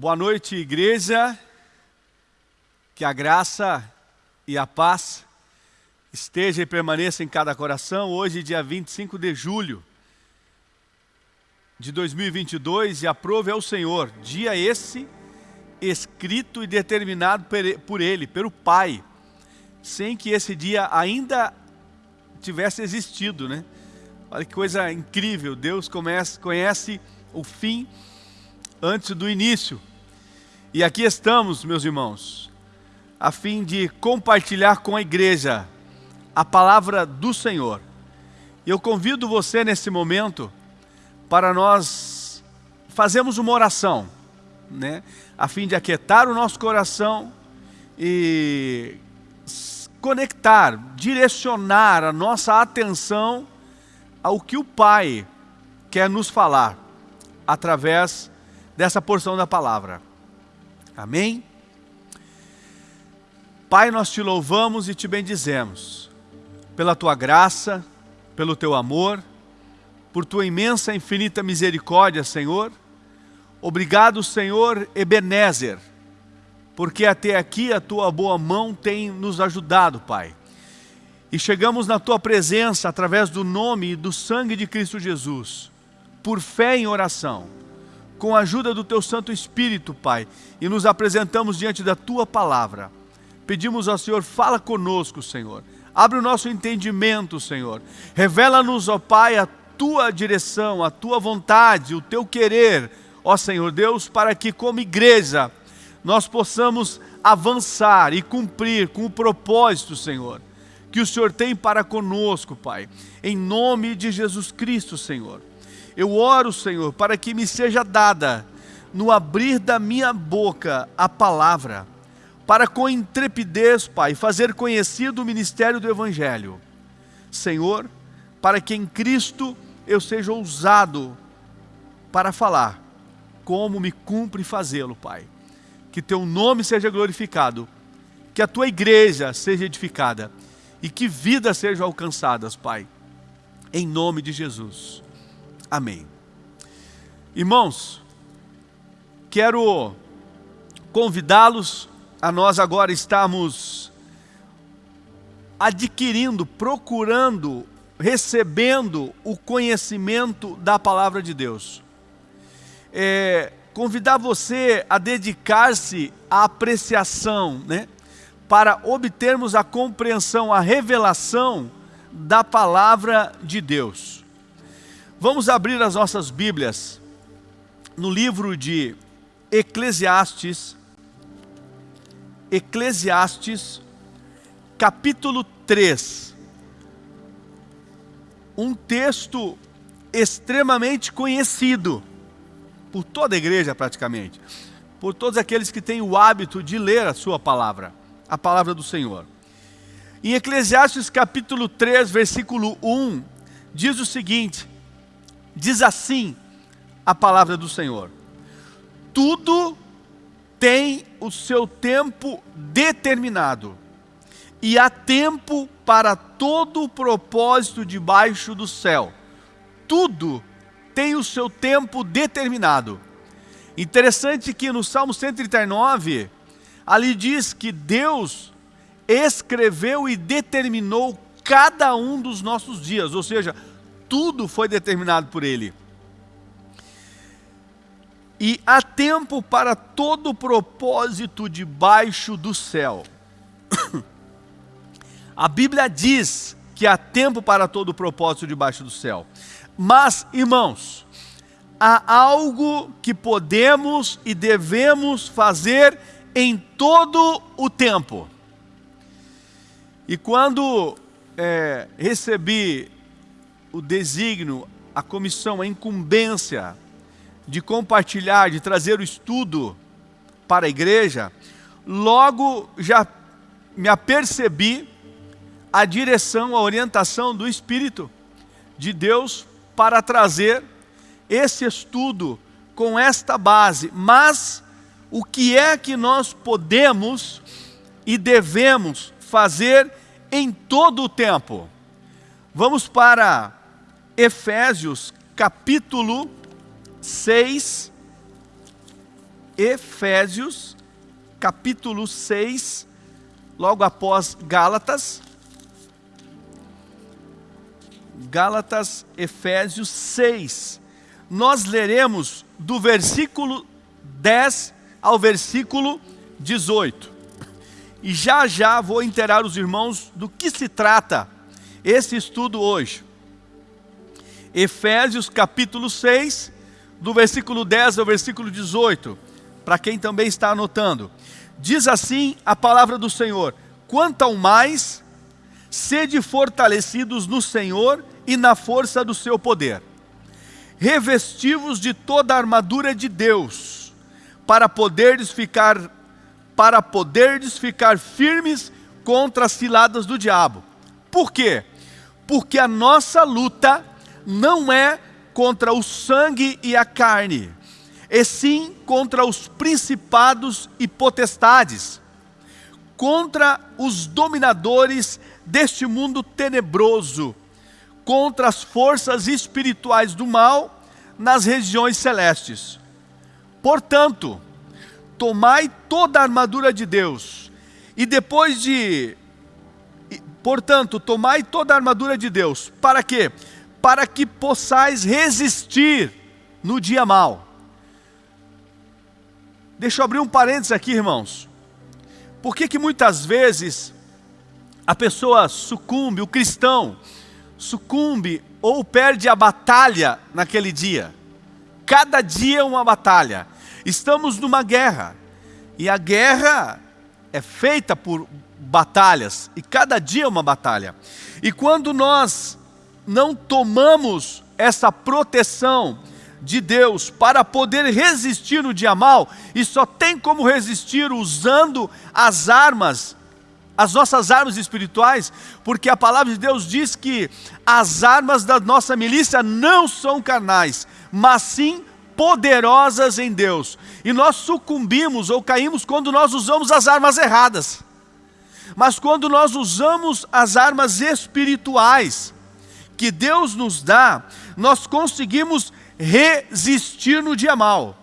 Boa noite, igreja. Que a graça e a paz esteja e permaneça em cada coração. Hoje, dia 25 de julho de 2022, e aprove ao Senhor, dia esse escrito e determinado por Ele, pelo Pai, sem que esse dia ainda tivesse existido, né? Olha que coisa incrível, Deus conhece o fim antes do início. E aqui estamos, meus irmãos, a fim de compartilhar com a igreja a palavra do Senhor. Eu convido você nesse momento para nós fazermos uma oração, né? a fim de aquietar o nosso coração e conectar, direcionar a nossa atenção ao que o Pai quer nos falar através dessa porção da palavra. Amém? Pai, nós te louvamos e te bendizemos pela tua graça, pelo teu amor, por tua imensa e infinita misericórdia, Senhor. Obrigado, Senhor Ebenezer, porque até aqui a tua boa mão tem nos ajudado, Pai. E chegamos na tua presença através do nome e do sangue de Cristo Jesus, por fé em oração, com a ajuda do teu Santo Espírito, Pai, e nos apresentamos diante da tua palavra. Pedimos ao Senhor, fala conosco, Senhor. Abre o nosso entendimento, Senhor. Revela-nos, ó Pai, a tua direção, a tua vontade, o teu querer, ó Senhor Deus, para que como igreja nós possamos avançar e cumprir com o propósito, Senhor, que o Senhor tem para conosco, Pai. Em nome de Jesus Cristo, Senhor. Eu oro, Senhor, para que me seja dada, no abrir da minha boca, a palavra, para com intrepidez, Pai, fazer conhecido o ministério do Evangelho. Senhor, para que em Cristo eu seja ousado para falar, como me cumpre fazê-lo, Pai. Que teu nome seja glorificado, que a tua igreja seja edificada e que vidas sejam alcançadas, Pai. Em nome de Jesus. Amém. Irmãos, quero convidá-los a nós agora estarmos adquirindo, procurando, recebendo o conhecimento da palavra de Deus. É, convidar você a dedicar-se à apreciação, né? para obtermos a compreensão, a revelação da palavra de Deus. Vamos abrir as nossas Bíblias no livro de Eclesiastes, Eclesiastes, capítulo 3. Um texto extremamente conhecido por toda a igreja praticamente, por todos aqueles que têm o hábito de ler a sua palavra a palavra do Senhor. Em Eclesiastes capítulo 3, versículo 1, diz o seguinte, diz assim a palavra do Senhor, tudo tem o seu tempo determinado, e há tempo para todo o propósito debaixo do céu. Tudo tem o seu tempo determinado. Interessante que no Salmo 139, Ali diz que Deus escreveu e determinou cada um dos nossos dias, ou seja, tudo foi determinado por Ele. E há tempo para todo propósito debaixo do céu. A Bíblia diz que há tempo para todo propósito debaixo do céu. Mas, irmãos, há algo que podemos e devemos fazer em todo o tempo. E quando é, recebi o desígnio, a comissão, a incumbência de compartilhar, de trazer o estudo para a igreja, logo já me apercebi a direção, a orientação do Espírito de Deus para trazer esse estudo com esta base, mas o que é que nós podemos e devemos fazer em todo o tempo. Vamos para Efésios capítulo 6. Efésios, capítulo 6, logo após Gálatas. Gálatas, Efésios 6. Nós leremos do versículo 10 ao versículo 18. E já já vou inteirar os irmãos do que se trata esse estudo hoje. Efésios capítulo 6, do versículo 10 ao versículo 18, para quem também está anotando. Diz assim a palavra do Senhor: Quanto ao mais, sede fortalecidos no Senhor e na força do seu poder. Revestivos de toda a armadura de Deus, para poderes ficar para poderes ficar firmes contra as ciladas do diabo. Por quê? Porque a nossa luta não é contra o sangue e a carne, e sim contra os principados e potestades, contra os dominadores deste mundo tenebroso, contra as forças espirituais do mal nas regiões celestes. Portanto, tomai toda a armadura de Deus, e depois de Portanto, tomai toda a armadura de Deus. Para quê? Para que possais resistir no dia mal. Deixa eu abrir um parênteses aqui, irmãos. Por que que muitas vezes a pessoa sucumbe, o cristão sucumbe ou perde a batalha naquele dia? Cada dia é uma batalha. Estamos numa guerra. E a guerra é feita por batalhas, e cada dia é uma batalha. E quando nós não tomamos essa proteção de Deus para poder resistir no dia mal, e só tem como resistir usando as armas, as nossas armas espirituais, porque a palavra de Deus diz que as armas da nossa milícia não são carnais, mas sim poderosas em Deus. E nós sucumbimos ou caímos quando nós usamos as armas erradas. Mas quando nós usamos as armas espirituais que Deus nos dá, nós conseguimos resistir no dia mal.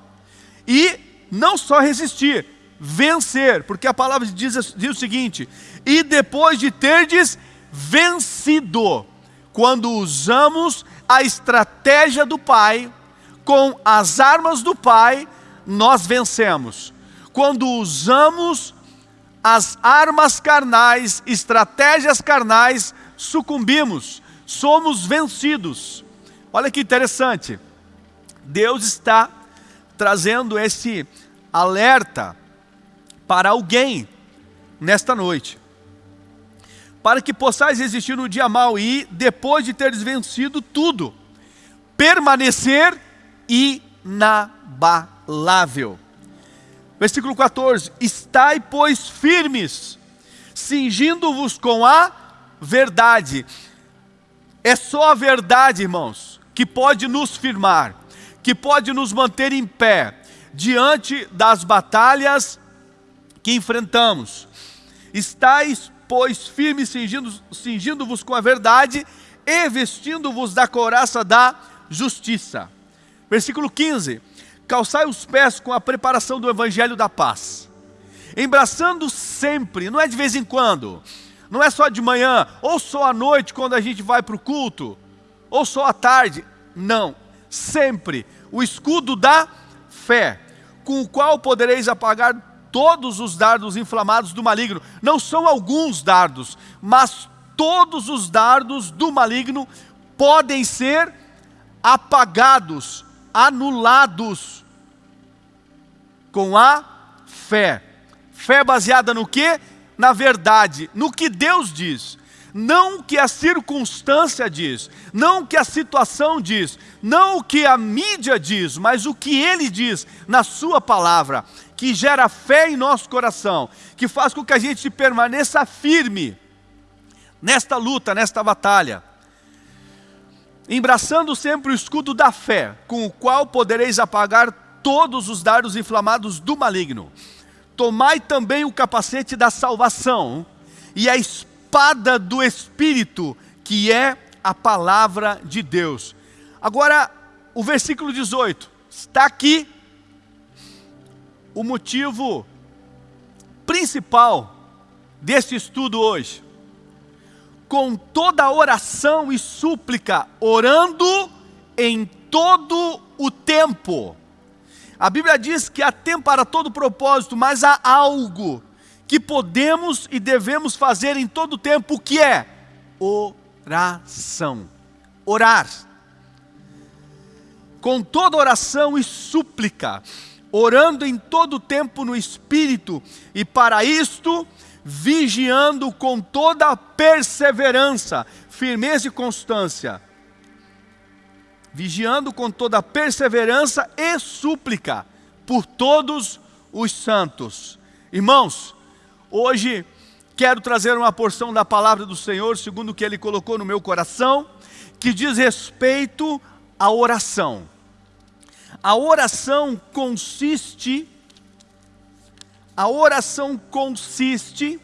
E não só resistir, vencer, porque a palavra diz, diz o seguinte: e depois de terdes vencido, quando usamos a estratégia do Pai, com as armas do Pai, nós vencemos. Quando usamos as armas carnais, estratégias carnais, sucumbimos, somos vencidos. Olha que interessante. Deus está trazendo esse alerta para alguém nesta noite. Para que possais existir no dia mau e, depois de teres vencido tudo, permanecer inabalável. Versículo 14: Estai, pois, firmes, cingindo-vos com a verdade. É só a verdade, irmãos, que pode nos firmar, que pode nos manter em pé diante das batalhas que enfrentamos. Estais, pois, firmes, cingindo-vos cingindo com a verdade e vestindo-vos da couraça da justiça. Versículo 15: calçai os pés com a preparação do evangelho da paz, embraçando sempre, não é de vez em quando, não é só de manhã, ou só à noite quando a gente vai para o culto, ou só à tarde, não, sempre, o escudo da fé, com o qual podereis apagar todos os dardos inflamados do maligno, não são alguns dardos, mas todos os dardos do maligno podem ser apagados anulados com a fé. Fé baseada no que? Na verdade, no que Deus diz. Não o que a circunstância diz, não o que a situação diz, não o que a mídia diz, mas o que Ele diz na Sua palavra, que gera fé em nosso coração, que faz com que a gente permaneça firme nesta luta, nesta batalha embraçando sempre o escudo da fé, com o qual podereis apagar todos os dardos inflamados do maligno. Tomai também o capacete da salvação e a espada do Espírito, que é a palavra de Deus. Agora, o versículo 18 está aqui o motivo principal deste estudo hoje. Com toda oração e súplica, orando em todo o tempo. A Bíblia diz que há tempo para todo propósito, mas há algo que podemos e devemos fazer em todo o tempo, que é? Oração. Orar. Com toda oração e súplica, orando em todo o tempo no Espírito, e para isto, vigiando com toda perseverança, firmeza e constância. Vigiando com toda perseverança e súplica por todos os santos. Irmãos, hoje quero trazer uma porção da palavra do Senhor, segundo o que Ele colocou no meu coração, que diz respeito à oração. A oração consiste, a oração consiste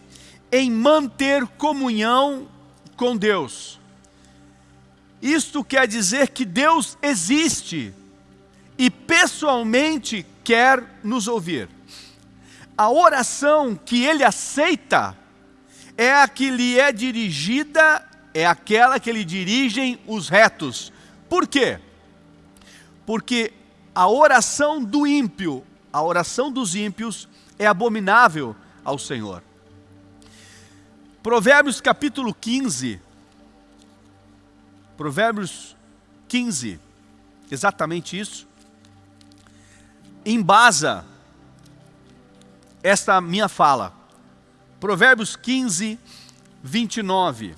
em manter comunhão com Deus. Isto quer dizer que Deus existe e pessoalmente quer nos ouvir. A oração que Ele aceita é a que lhe é dirigida, é aquela que lhe dirigem os retos. Por quê? Porque a oração do ímpio, a oração dos ímpios é abominável ao Senhor. Provérbios capítulo 15, Provérbios 15, exatamente isso, embasa esta minha fala. Provérbios 15, 29.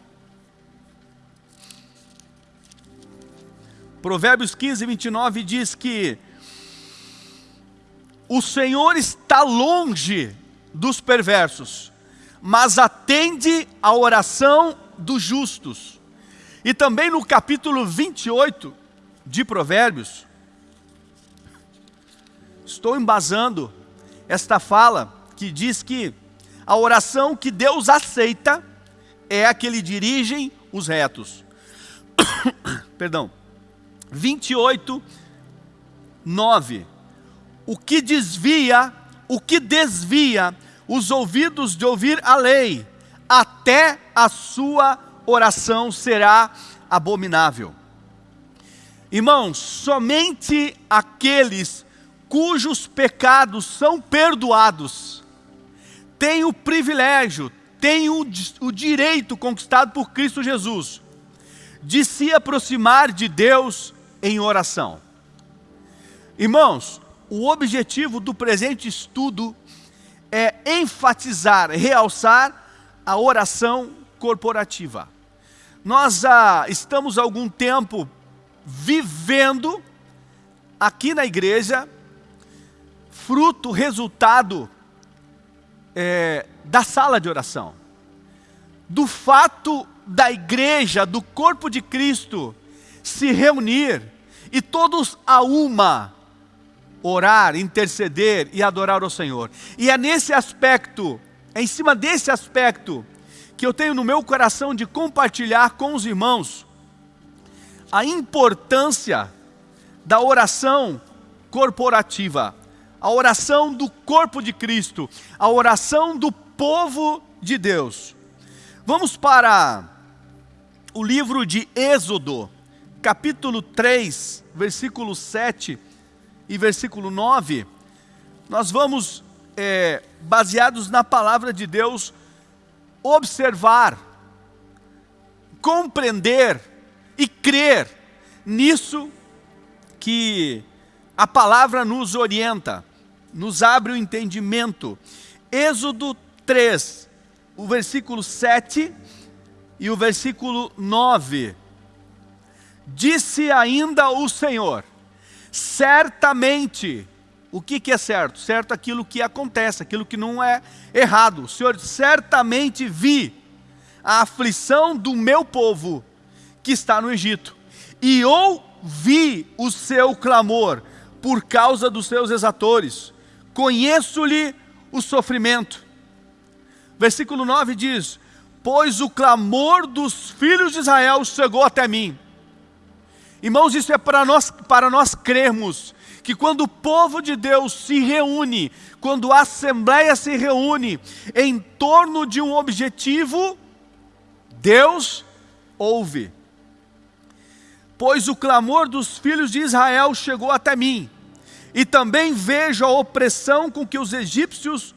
Provérbios 15, 29 diz que o Senhor está longe dos perversos, mas atende a oração dos justos. E também no capítulo 28 de Provérbios, estou embasando esta fala que diz que a oração que Deus aceita é a que lhe dirigem os retos. Perdão. 28, 9 o que desvia, o que desvia os ouvidos de ouvir a lei, até a sua oração será abominável. Irmãos, somente aqueles cujos pecados são perdoados têm o privilégio, têm o, o direito conquistado por Cristo Jesus de se aproximar de Deus em oração. Irmãos, o objetivo do presente estudo é enfatizar, realçar a oração corporativa. Nós ah, estamos há algum tempo vivendo aqui na igreja, fruto, resultado é, da sala de oração, do fato da igreja, do corpo de Cristo, se reunir e todos a uma orar, interceder e adorar o Senhor. E é nesse aspecto, é em cima desse aspecto, que eu tenho no meu coração de compartilhar com os irmãos a importância da oração corporativa, a oração do corpo de Cristo, a oração do povo de Deus. Vamos para o livro de Êxodo, capítulo 3, versículo 7 e versículo 9, nós vamos, é, baseados na palavra de Deus, observar, compreender e crer nisso que a palavra nos orienta, nos abre o entendimento. Êxodo 3, o versículo 7 e o versículo 9. Disse ainda o Senhor: certamente, o que, que é certo? Certo aquilo que acontece, aquilo que não é errado. O Senhor, certamente vi a aflição do meu povo que está no Egito, e ouvi o seu clamor por causa dos seus exatores, conheço-lhe o sofrimento. Versículo 9 diz: Pois o clamor dos filhos de Israel chegou até mim, Irmãos, isso é para nós, para nós crermos que quando o povo de Deus se reúne, quando a assembleia se reúne em torno de um objetivo, Deus ouve. Pois o clamor dos filhos de Israel chegou até mim, e também vejo a opressão com que os egípcios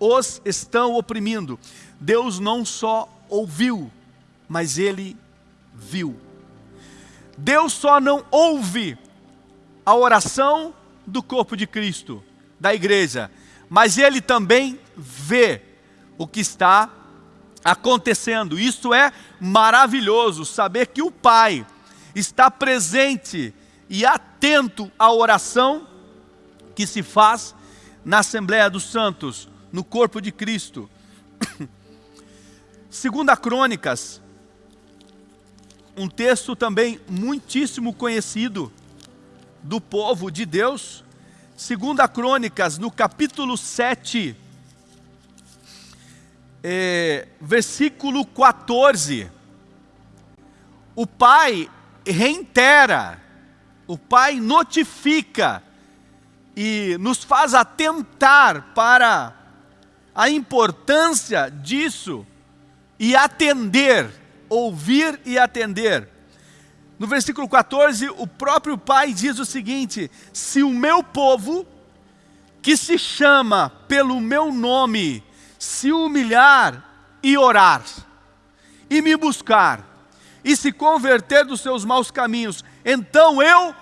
os estão oprimindo. Deus não só ouviu, mas ele viu. Deus só não ouve a oração do corpo de Cristo, da igreja, mas ele também vê o que está acontecendo. Isso é maravilhoso, saber que o Pai está presente e atento à oração que se faz na Assembleia dos Santos, no corpo de Cristo. Segunda Crônicas, um texto também muitíssimo conhecido do povo de Deus. Segunda Crônicas, no capítulo 7, é, versículo 14. O pai reitera, o pai notifica e nos faz atentar para a importância disso e atender, ouvir e atender. No versículo 14, o próprio Pai diz o seguinte: Se o meu povo, que se chama pelo meu nome, se humilhar e orar, e me buscar, e se converter dos seus maus caminhos, então eu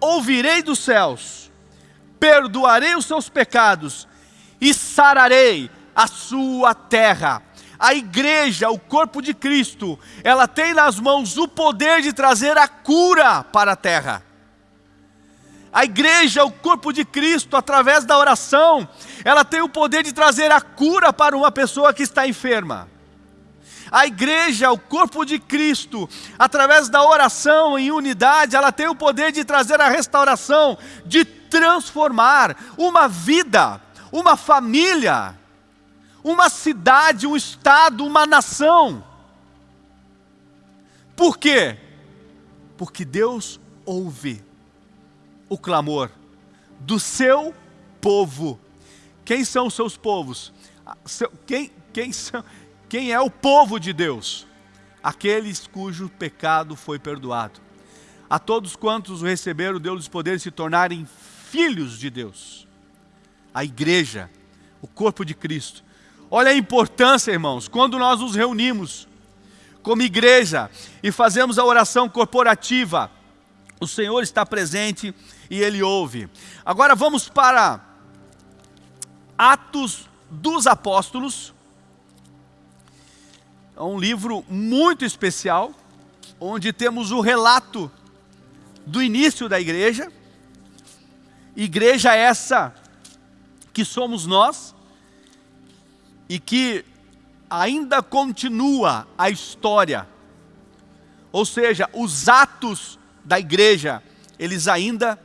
ouvirei dos céus, perdoarei os seus pecados e sararei a sua terra a igreja, o corpo de Cristo, ela tem nas mãos o poder de trazer a cura para a terra. A igreja, o corpo de Cristo, através da oração, ela tem o poder de trazer a cura para uma pessoa que está enferma. A igreja, o corpo de Cristo, através da oração em unidade, ela tem o poder de trazer a restauração, de transformar uma vida, uma família uma cidade, um estado, uma nação. Por quê? Porque Deus ouve o clamor do seu povo. Quem são os seus povos? Quem, quem, são, quem é o povo de Deus? Aqueles cujo pecado foi perdoado. A todos quantos o receberam, Deus poder de se tornarem filhos de Deus. A igreja, o corpo de Cristo, Olha a importância, irmãos, quando nós nos reunimos como igreja e fazemos a oração corporativa, o Senhor está presente e Ele ouve. Agora vamos para Atos dos Apóstolos, é um livro muito especial, onde temos o relato do início da igreja, igreja essa que somos nós, e que ainda continua a história, ou seja, os atos da igreja, eles ainda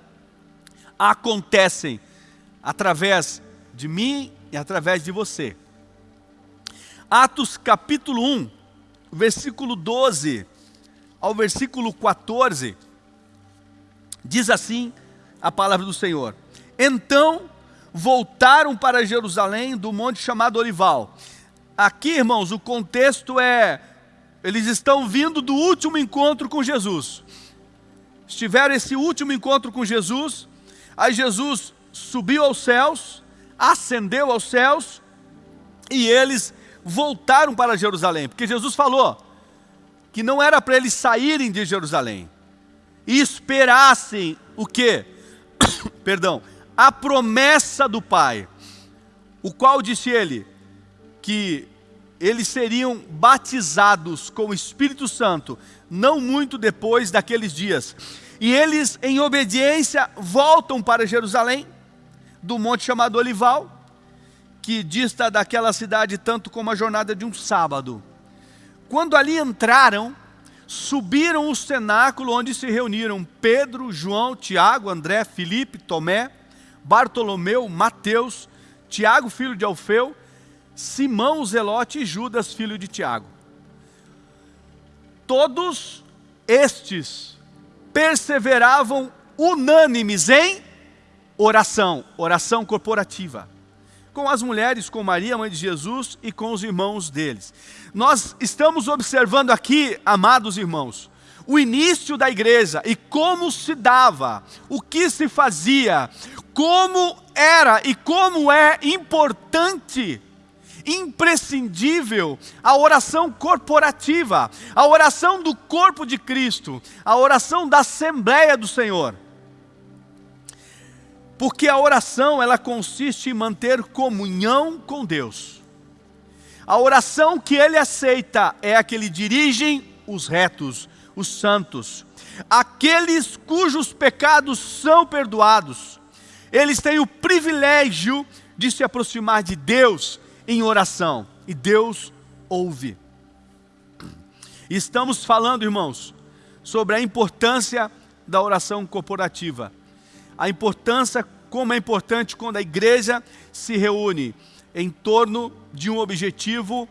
acontecem através de mim e através de você. Atos capítulo 1, versículo 12 ao versículo 14, diz assim a palavra do Senhor: Então voltaram para Jerusalém do monte chamado Olival. Aqui, irmãos, o contexto é, eles estão vindo do último encontro com Jesus. Estiveram esse último encontro com Jesus, aí Jesus subiu aos céus, ascendeu aos céus, e eles voltaram para Jerusalém, porque Jesus falou que não era para eles saírem de Jerusalém e esperassem o quê? Perdão, a promessa do Pai, o qual disse ele que eles seriam batizados com o Espírito Santo, não muito depois daqueles dias. E eles, em obediência, voltam para Jerusalém, do monte chamado Olival, que dista daquela cidade tanto como a jornada de um sábado. Quando ali entraram, subiram o cenáculo onde se reuniram Pedro, João, Tiago, André, Filipe, Tomé, Bartolomeu, Mateus, Tiago, filho de Alfeu, Simão, Zelote e Judas, filho de Tiago. Todos estes perseveravam unânimes em oração, oração corporativa. Com as mulheres, com Maria, mãe de Jesus, e com os irmãos deles. Nós estamos observando aqui, amados irmãos, o início da igreja e como se dava, o que se fazia, como era e como é importante, imprescindível a oração corporativa, a oração do corpo de Cristo, a oração da Assembleia do Senhor. Porque a oração ela consiste em manter comunhão com Deus. A oração que ele aceita é a que ele dirigem os retos, os santos, aqueles cujos pecados são perdoados. Eles têm o privilégio de se aproximar de Deus em oração, e Deus ouve. Estamos falando, irmãos, sobre a importância da oração corporativa. A importância, como é importante quando a igreja se reúne em torno de um objetivo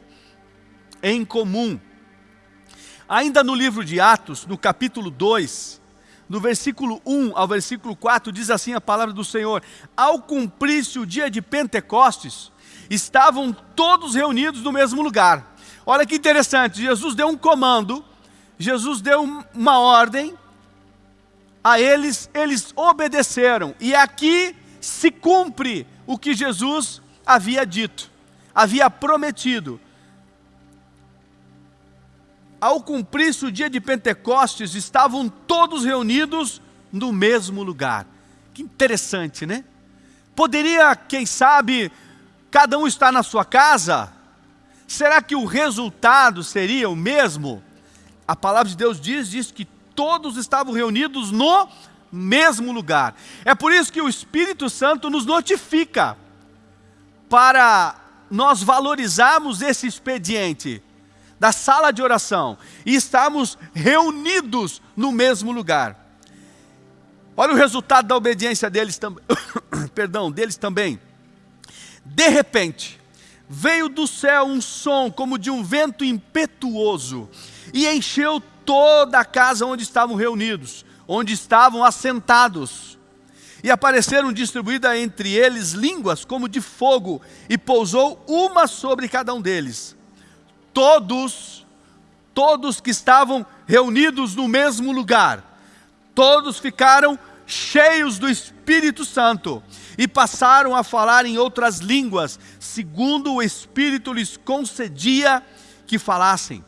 em comum. Ainda no livro de Atos, no capítulo 2, no versículo 1 ao versículo 4, diz assim a palavra do Senhor: Ao cumprir-se o dia de Pentecostes, estavam todos reunidos no mesmo lugar. Olha que interessante, Jesus deu um comando, Jesus deu uma ordem, a eles, eles obedeceram, e aqui se cumpre o que Jesus havia dito, havia prometido ao cumprir-se o dia de Pentecostes, estavam todos reunidos no mesmo lugar. Que interessante, né? Poderia, quem sabe, cada um estar na sua casa? Será que o resultado seria o mesmo? A palavra de Deus diz, diz que todos estavam reunidos no mesmo lugar. É por isso que o Espírito Santo nos notifica para nós valorizarmos esse expediente da sala de oração e estamos reunidos no mesmo lugar. Olha o resultado da obediência deles também. Perdão, deles também. De repente, veio do céu um som como de um vento impetuoso e encheu toda a casa onde estavam reunidos, onde estavam assentados. E apareceram distribuídas entre eles línguas como de fogo, e pousou uma sobre cada um deles todos, todos que estavam reunidos no mesmo lugar, todos ficaram cheios do Espírito Santo e passaram a falar em outras línguas, segundo o Espírito lhes concedia que falassem.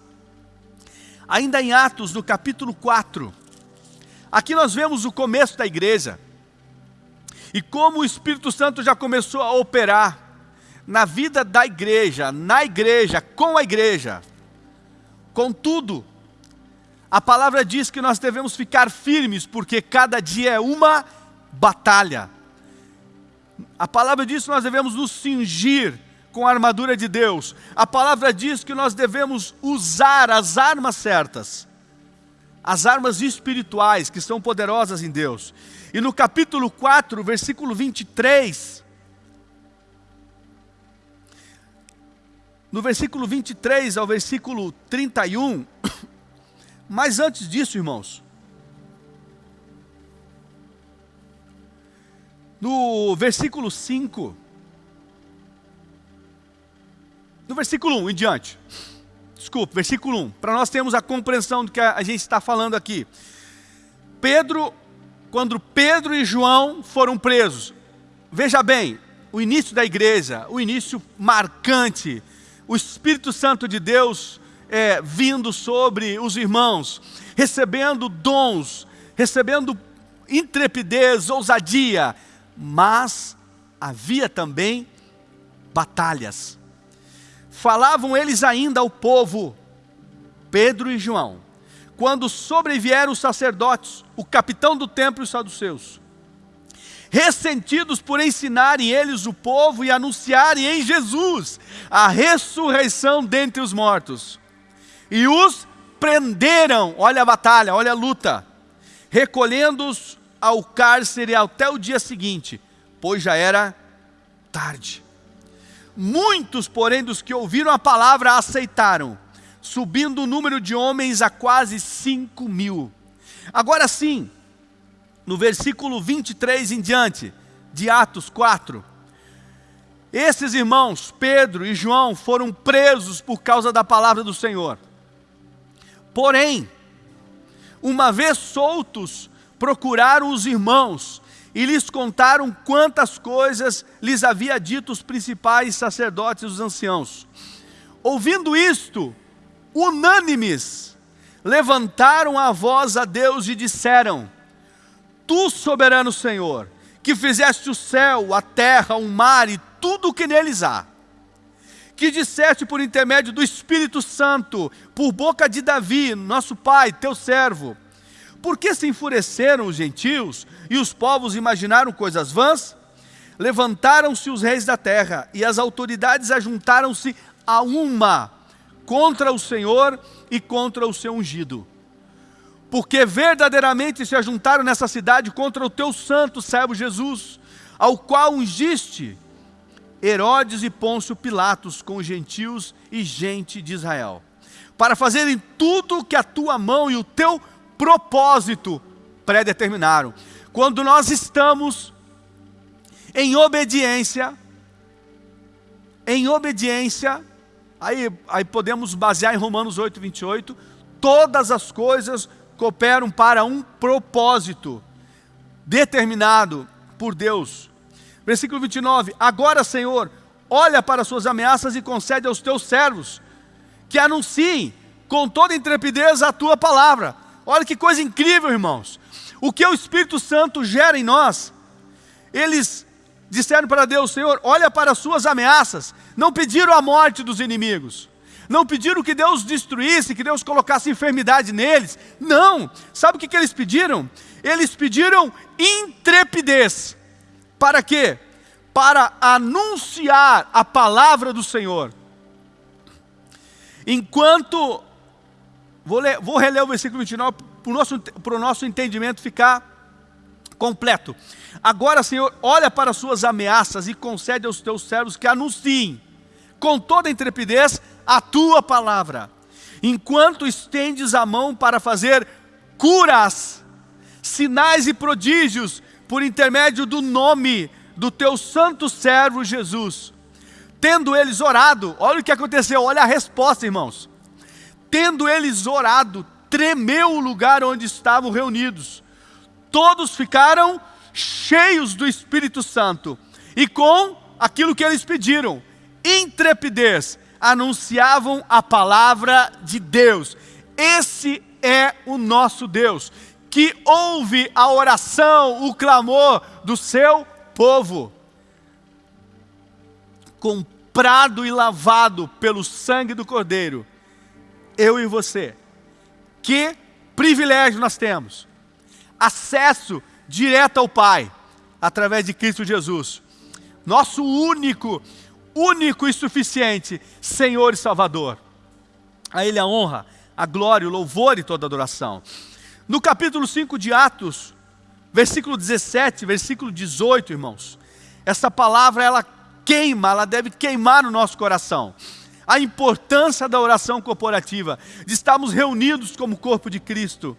Ainda em Atos, no capítulo 4, aqui nós vemos o começo da igreja e como o Espírito Santo já começou a operar na vida da igreja, na igreja, com a igreja. Contudo, a palavra diz que nós devemos ficar firmes, porque cada dia é uma batalha. A palavra diz que nós devemos nos cingir com a armadura de Deus. A palavra diz que nós devemos usar as armas certas, as armas espirituais que são poderosas em Deus. E no capítulo 4, versículo 23, no versículo 23 ao versículo 31, mas antes disso, irmãos, no versículo 5, no versículo 1 em diante, desculpe, versículo 1, para nós termos a compreensão do que a gente está falando aqui. Pedro, quando Pedro e João foram presos, veja bem, o início da igreja, o início marcante, o Espírito Santo de Deus é, vindo sobre os irmãos, recebendo dons, recebendo intrepidez, ousadia, mas havia também batalhas. Falavam eles ainda ao povo, Pedro e João, quando sobrevieram os sacerdotes, o capitão do templo e os saduceus ressentidos por ensinarem eles o povo e anunciarem em Jesus a ressurreição dentre os mortos. E os prenderam, olha a batalha, olha a luta, recolhendo-os ao cárcere até o dia seguinte, pois já era tarde. Muitos, porém, dos que ouviram a palavra aceitaram, subindo o número de homens a quase cinco mil. Agora sim, no versículo 23 em diante, de Atos 4. Esses irmãos, Pedro e João, foram presos por causa da palavra do Senhor. Porém, uma vez soltos, procuraram os irmãos e lhes contaram quantas coisas lhes havia dito os principais sacerdotes e os anciãos. Ouvindo isto, unânimes, levantaram a voz a Deus e disseram: Tu, soberano Senhor, que fizeste o céu, a terra, o mar e tudo o que neles há, que disseste por intermédio do Espírito Santo, por boca de Davi, nosso pai, teu servo, por que se enfureceram os gentios e os povos imaginaram coisas vãs? Levantaram-se os reis da terra e as autoridades ajuntaram-se a uma contra o Senhor e contra o seu ungido. Porque verdadeiramente se ajuntaram nessa cidade contra o teu santo servo Jesus, ao qual ungiste Herodes e Pôncio Pilatos com os gentios e gente de Israel, para fazerem tudo o que a tua mão e o teu propósito predeterminaram. Quando nós estamos em obediência, em obediência, aí, aí podemos basear em Romanos 8, 28, todas as coisas cooperam para um propósito determinado por Deus. Versículo 29, agora Senhor, olha para suas ameaças e concede aos teus servos que anunciem com toda intrepidez a tua palavra, Olha que coisa incrível, irmãos. O que o Espírito Santo gera em nós, eles disseram para Deus: Senhor, olha para as suas ameaças. Não pediram a morte dos inimigos. Não pediram que Deus destruísse, que Deus colocasse enfermidade neles. Não. Sabe o que, que eles pediram? Eles pediram intrepidez. Para quê? Para anunciar a palavra do Senhor. Enquanto Vou, ler, vou reler o versículo 29 para o nosso, nosso entendimento ficar completo. Agora, Senhor, olha para as suas ameaças e concede aos teus servos que anunciem com toda intrepidez a tua palavra, enquanto estendes a mão para fazer curas, sinais e prodígios por intermédio do nome do teu santo servo Jesus. Tendo eles orado, olha o que aconteceu, olha a resposta, irmãos tendo eles orado, tremeu o lugar onde estavam reunidos. Todos ficaram cheios do Espírito Santo e com aquilo que eles pediram, intrepidez, anunciavam a palavra de Deus. Esse é o nosso Deus, que ouve a oração, o clamor do seu povo. Comprado e lavado pelo sangue do Cordeiro, eu e você. Que privilégio nós temos! Acesso direto ao Pai, através de Cristo Jesus. Nosso único, único e suficiente Senhor e Salvador. A Ele a honra, a glória, o louvor e toda adoração. No capítulo 5 de Atos, versículo 17, versículo 18, irmãos, essa palavra ela queima, ela deve queimar no nosso coração a importância da oração corporativa, de estarmos reunidos como corpo de Cristo.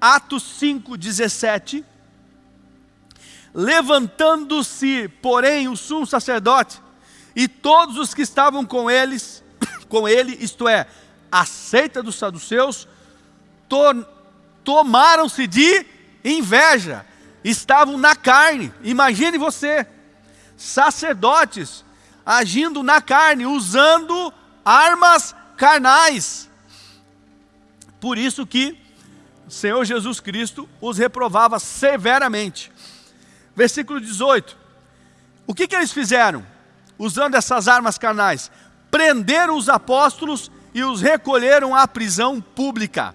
Atos 5, 17. Levantando-se, porém, o sumo sacerdote e todos os que estavam com eles, com ele, isto é, a seita dos saduceus, to tomaram-se de inveja, estavam na carne. Imagine você, sacerdotes agindo na carne, usando armas carnais. Por isso que o Senhor Jesus Cristo os reprovava severamente. Versículo 18. O que, que eles fizeram? Usando essas armas carnais, prenderam os apóstolos e os recolheram à prisão pública.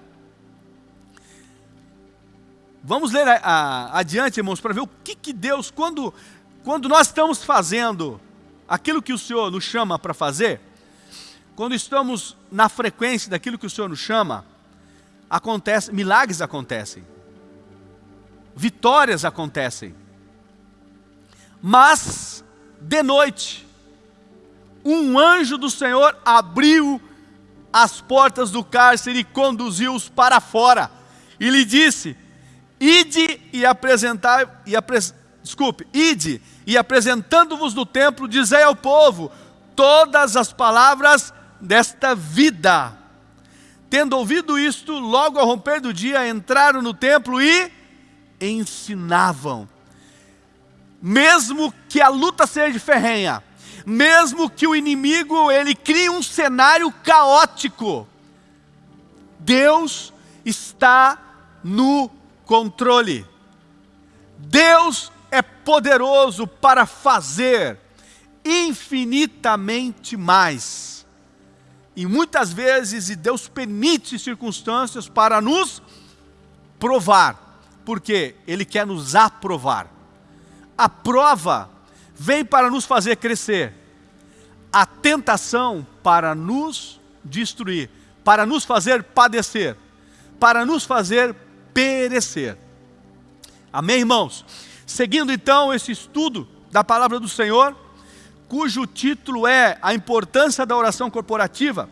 Vamos ler a, a, adiante, irmãos, para ver o que, que Deus, quando, quando nós estamos fazendo aquilo que o Senhor nos chama para fazer, quando estamos na frequência daquilo que o Senhor nos chama, acontece, milagres acontecem, vitórias acontecem. Mas, de noite, um anjo do Senhor abriu as portas do cárcere e conduziu-os para fora. E lhe disse: Ide e apresentai, e apres, desculpe, ide e apresentando-vos no templo, dizei ao povo todas as palavras desta vida. Tendo ouvido isto, logo ao romper do dia, entraram no templo e ensinavam. Mesmo que a luta seja ferrenha, mesmo que o inimigo ele crie um cenário caótico, Deus está no controle. Deus é poderoso para fazer infinitamente mais. E muitas vezes, e Deus permite circunstâncias para nos provar, porque Ele quer nos aprovar. A prova vem para nos fazer crescer, a tentação para nos destruir, para nos fazer padecer, para nos fazer perecer. Amém, irmãos? Seguindo então esse estudo da palavra do Senhor, cujo título é A Importância da Oração Corporativa,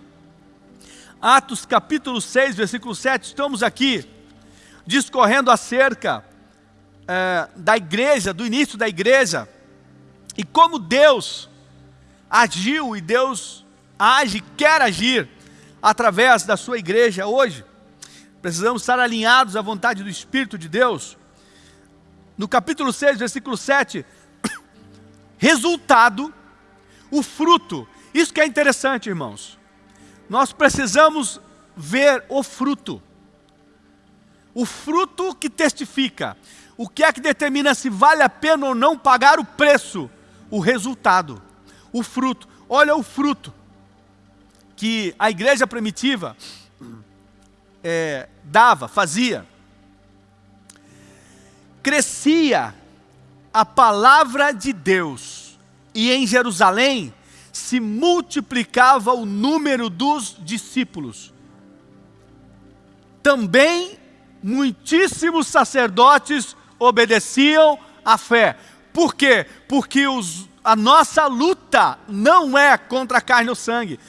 Atos capítulo 6, versículo 7, estamos aqui discorrendo acerca é, da igreja, do início da igreja, e como Deus agiu e Deus age, quer agir através da sua igreja hoje. Precisamos estar alinhados à vontade do Espírito de Deus. No capítulo 6, versículo 7, resultado, o fruto. Isso que é interessante, irmãos. Nós precisamos ver o fruto. O fruto que testifica. O que é que determina se vale a pena ou não pagar o preço o resultado, o fruto. Olha o fruto que a igreja primitiva é, dava, fazia. Crescia a palavra de Deus, e em Jerusalém se multiplicava o número dos discípulos. Também muitíssimos sacerdotes obedeciam à fé. Por quê? Porque os, a nossa luta não é contra a carne ou sangue.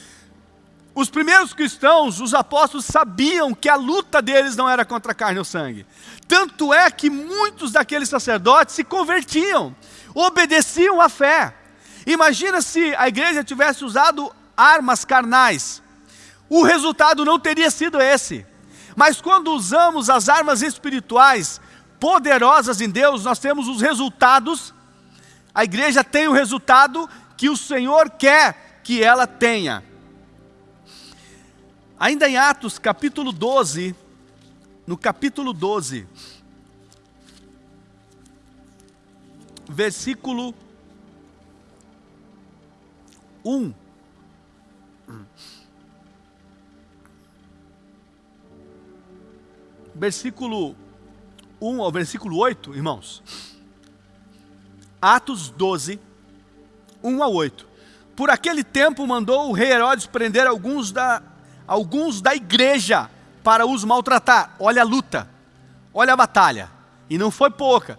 Os primeiros cristãos, os apóstolos, sabiam que a luta deles não era contra a carne ou sangue. Tanto é que muitos daqueles sacerdotes se convertiam, obedeciam à fé. Imagina se a igreja tivesse usado armas carnais. O resultado não teria sido esse. Mas quando usamos as armas espirituais, poderosas em Deus, nós temos os resultados a igreja tem o resultado que o Senhor quer que ela tenha. Ainda em Atos, capítulo 12, no capítulo 12, versículo 1. Versículo 1 ao versículo 8, irmãos. Atos 12, 1 a 8. Por aquele tempo mandou o rei Herodes prender alguns da, alguns da igreja para os maltratar. Olha a luta, olha a batalha. E não foi pouca.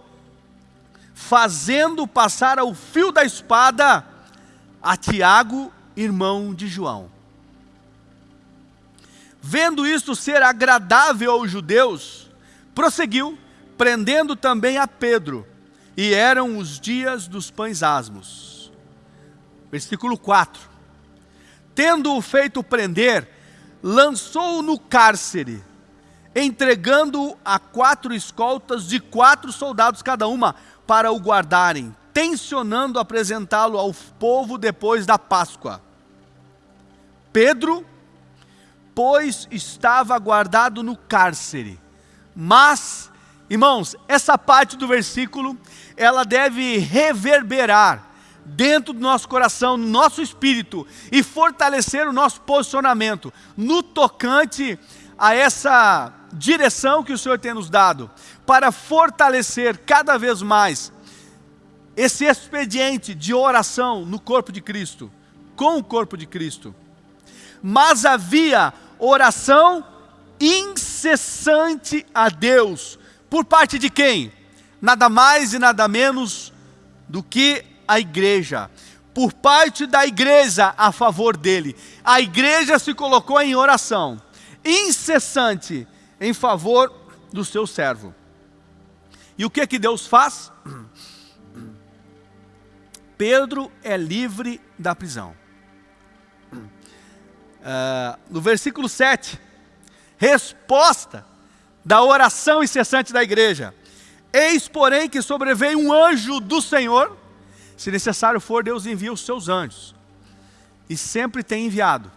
Fazendo passar ao fio da espada a Tiago, irmão de João. Vendo isto ser agradável aos judeus, prosseguiu, prendendo também a Pedro e eram os dias dos pães asmos. Versículo 4. Tendo-o feito prender, lançou-o no cárcere, entregando-o a quatro escoltas de quatro soldados cada uma, para o guardarem, tensionando apresentá-lo ao povo depois da Páscoa. Pedro, pois, estava guardado no cárcere, mas Irmãos, essa parte do versículo, ela deve reverberar dentro do nosso coração, no nosso espírito e fortalecer o nosso posicionamento no tocante a essa direção que o Senhor tem nos dado, para fortalecer cada vez mais esse expediente de oração no corpo de Cristo, com o corpo de Cristo. Mas havia oração incessante a Deus, por parte de quem? Nada mais e nada menos do que a igreja. Por parte da igreja a favor dele. A igreja se colocou em oração incessante em favor do seu servo. E o que que Deus faz? Pedro é livre da prisão. Uh, no versículo 7, resposta da oração incessante da igreja. Eis, porém, que sobreveio um anjo do Senhor, se necessário for, Deus envia os seus anjos, e sempre tem enviado.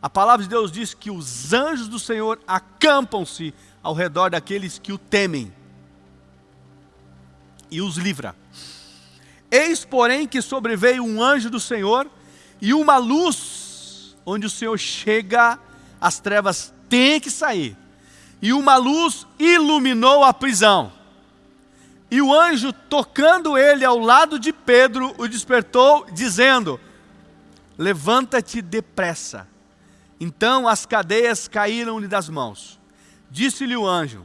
A palavra de Deus diz que os anjos do Senhor acampam-se ao redor daqueles que o temem e os livra. Eis, porém, que sobreveio um anjo do Senhor e uma luz, onde o Senhor chega, as trevas têm que sair. E uma luz iluminou a prisão. E o anjo, tocando ele ao lado de Pedro, o despertou, dizendo: Levanta-te depressa. Então as cadeias caíram-lhe das mãos. Disse-lhe o anjo: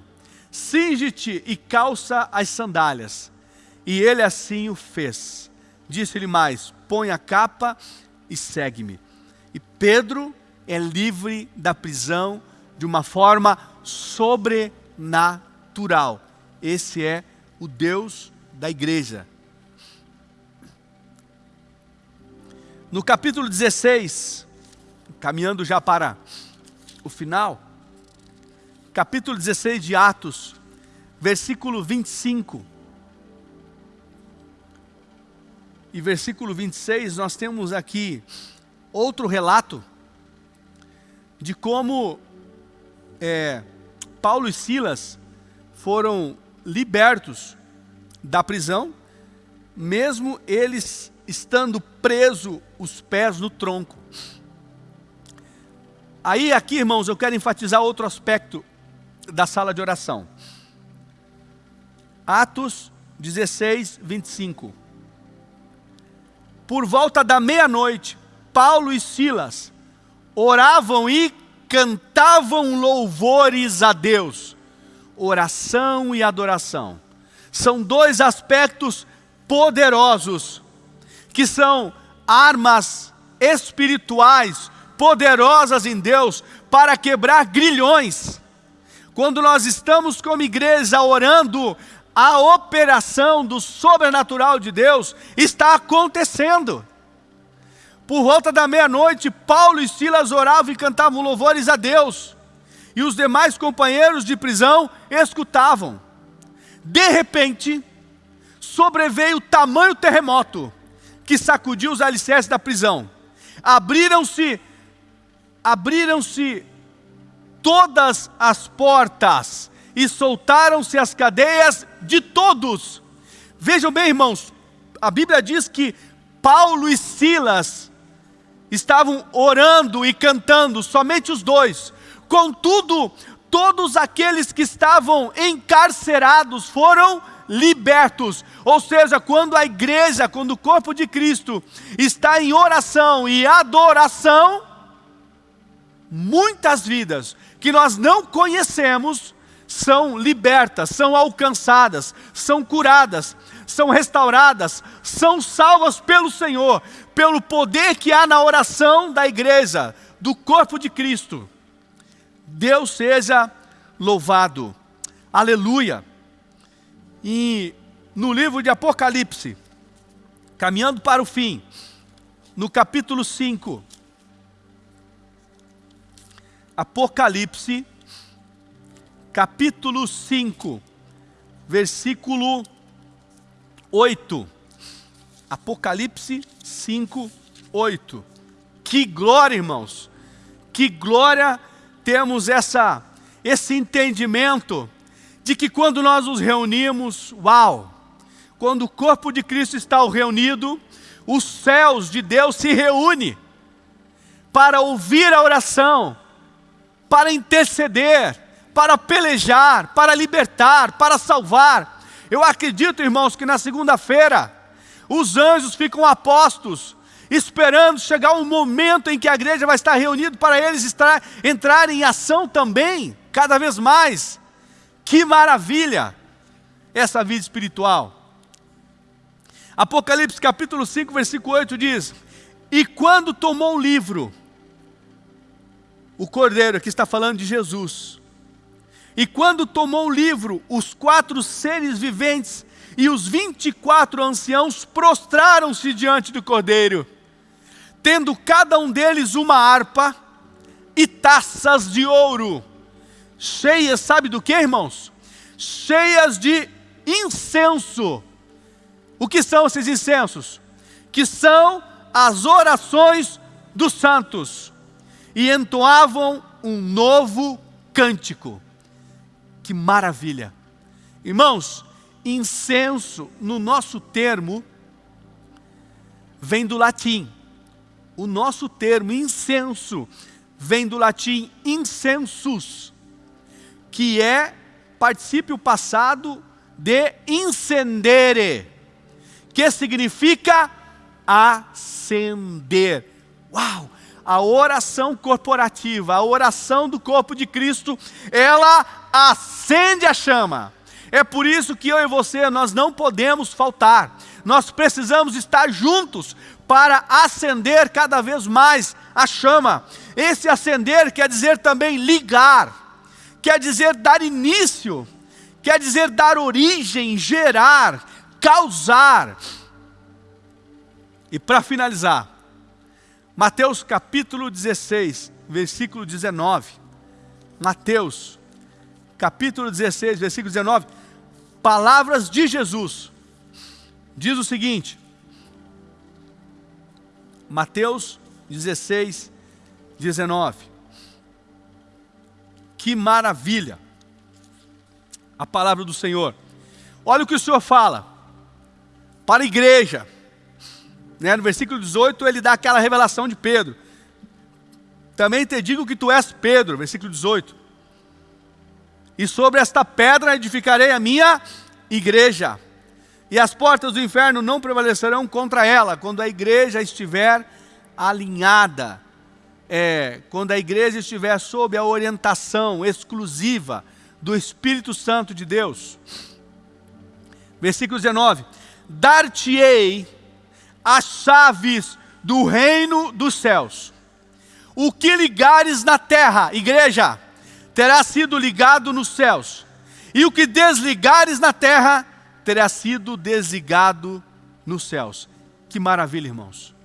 Cinge-te e calça as sandálias. E ele assim o fez. Disse-lhe mais: Põe a capa e segue-me. E Pedro é livre da prisão de uma forma sobrenatural. Esse é o Deus da igreja. No capítulo 16, caminhando já para o final, capítulo 16 de Atos, versículo 25 e versículo 26, nós temos aqui outro relato de como é, Paulo e Silas foram libertos da prisão, mesmo eles estando presos os pés no tronco. Aí aqui, irmãos, eu quero enfatizar outro aspecto da sala de oração. Atos 16, 25. Por volta da meia-noite, Paulo e Silas oravam e cantavam louvores a Deus. Oração e adoração são dois aspectos poderosos, que são armas espirituais poderosas em Deus para quebrar grilhões. Quando nós estamos como igreja orando, a operação do sobrenatural de Deus está acontecendo. Por volta da meia-noite, Paulo e Silas oravam e cantavam louvores a Deus. E os demais companheiros de prisão escutavam. De repente, sobreveio tamanho terremoto que sacudiu os alicerces da prisão. Abriram-se, abriram-se todas as portas e soltaram-se as cadeias de todos. Vejam bem, irmãos, a Bíblia diz que Paulo e Silas estavam orando e cantando, somente os dois. Contudo, todos aqueles que estavam encarcerados foram libertos. Ou seja, quando a igreja, quando o corpo de Cristo está em oração e adoração, muitas vidas que nós não conhecemos são libertas, são alcançadas, são curadas, são restauradas, são salvas pelo Senhor, pelo poder que há na oração da igreja, do corpo de Cristo. Deus seja louvado. Aleluia. E no livro de Apocalipse, caminhando para o fim, no capítulo 5, Apocalipse, capítulo 5, versículo 8. Apocalipse 5, 8. Que glória, irmãos! Que glória temos essa, esse entendimento de que quando nós nos reunimos, uau! Quando o corpo de Cristo está reunido, os céus de Deus se reúnem para ouvir a oração, para interceder, para pelejar, para libertar, para salvar. Eu acredito, irmãos, que na segunda-feira os anjos ficam apostos, esperando chegar um momento em que a igreja vai estar reunida para eles estar, entrarem em ação também, cada vez mais. Que maravilha essa vida espiritual. Apocalipse capítulo 5, versículo 8 diz: E quando tomou o livro, o cordeiro, que está falando de Jesus, e quando tomou o livro, os quatro seres viventes E os vinte e quatro anciãos prostraram-se diante do cordeiro, tendo cada um deles uma harpa e taças de ouro, cheias, sabe do que, irmãos? Cheias de incenso. O que são esses incensos? Que são as orações dos santos. E entoavam um novo cântico. Que maravilha! Irmãos, incenso no nosso termo vem do latim. O nosso termo incenso vem do latim incensus, que é particípio passado de incendere, que significa acender. Uau! A oração corporativa, a oração do corpo de Cristo, ela acende a chama. É por isso que eu e você, nós não podemos faltar. Nós precisamos estar juntos para acender cada vez mais a chama. Esse acender quer dizer também ligar, quer dizer dar início, quer dizer dar origem, gerar, causar. E para finalizar, Mateus capítulo 16, versículo 19. Mateus capítulo 16, versículo 19. Palavras de Jesus. Diz o seguinte: Mateus 16, 19. Que maravilha! A palavra do Senhor. Olha o que o Senhor fala para a igreja. Né? No versículo 18 ele dá aquela revelação de Pedro. Também te digo que tu és Pedro, versículo 18. E sobre esta pedra edificarei a minha igreja. E as portas do inferno não prevalecerão contra ela, quando a igreja estiver alinhada é, quando a igreja estiver sob a orientação exclusiva do Espírito Santo de Deus. Versículo 19: Dar-te-ei as chaves do reino dos céus. O que ligares na terra, igreja, terá sido ligado nos céus, e o que desligares na terra, terá sido desligado nos céus. Que maravilha, irmãos.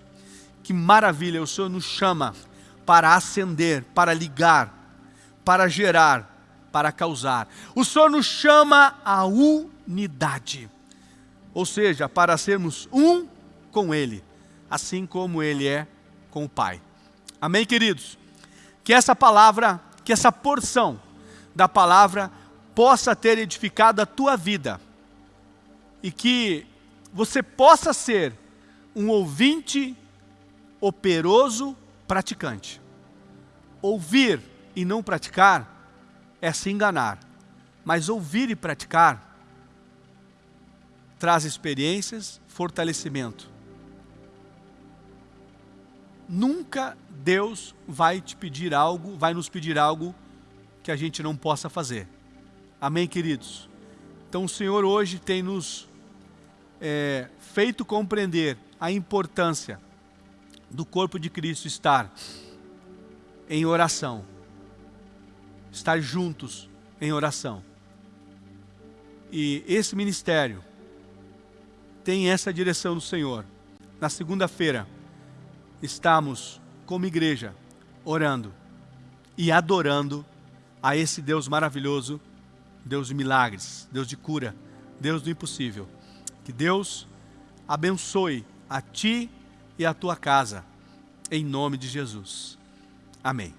Que maravilha, o Senhor nos chama para acender, para ligar, para gerar, para causar. O Senhor nos chama à unidade, ou seja, para sermos um com Ele, assim como Ele é com o Pai. Amém, queridos? Que essa palavra, que essa porção da palavra possa ter edificado a tua vida e que você possa ser um ouvinte operoso praticante. Ouvir e não praticar é se enganar, mas ouvir e praticar traz experiências, fortalecimento. Nunca Deus vai te pedir algo, vai nos pedir algo que a gente não possa fazer. Amém, queridos? Então o Senhor hoje tem nos é, feito compreender a importância do corpo de Cristo estar em oração, estar juntos em oração. E esse ministério tem essa direção do Senhor. Na segunda-feira, estamos como igreja orando e adorando a esse Deus maravilhoso, Deus de milagres, Deus de cura, Deus do impossível. Que Deus abençoe a ti e a tua casa, em nome de Jesus. Amém.